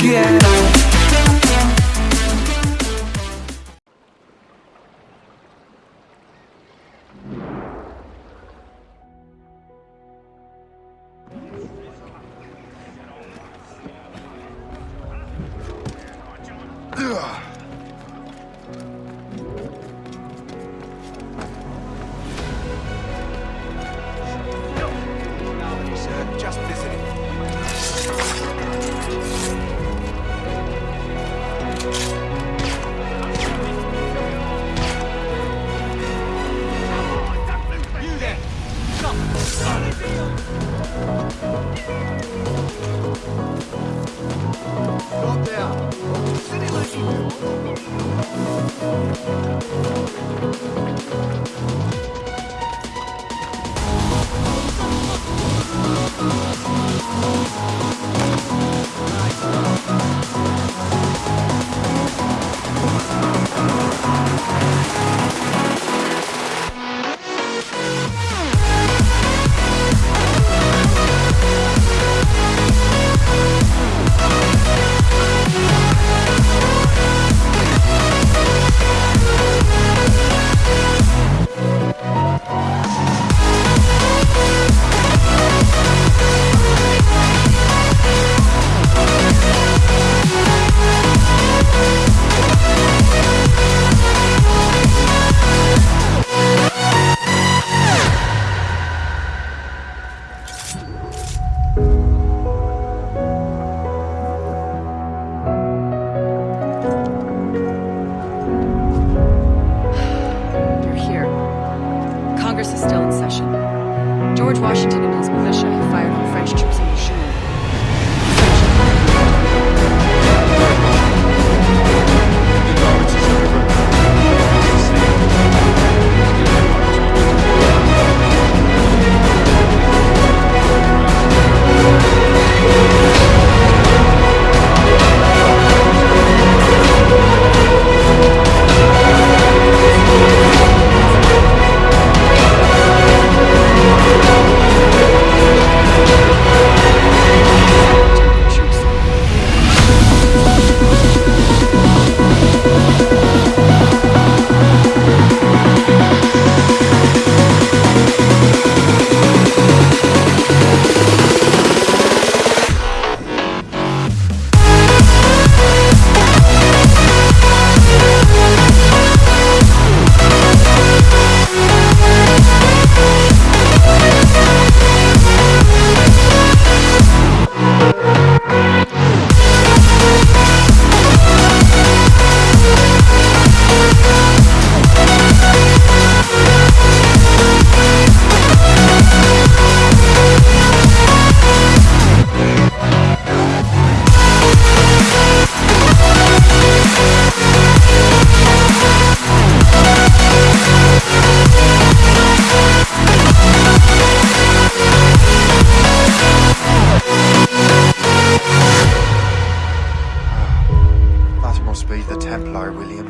quiero. Sir,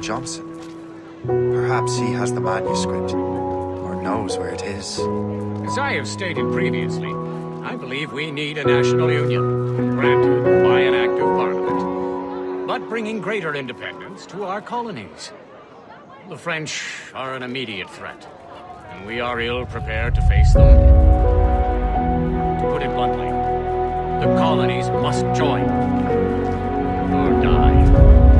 Johnson. Perhaps he has the manuscript, or knows where it is. As I have stated previously, I believe we need a national union, granted by an act of parliament, but bringing greater independence to our colonies. The French are an immediate threat, and we are ill prepared to face them. To put it bluntly, the colonies must join, or die.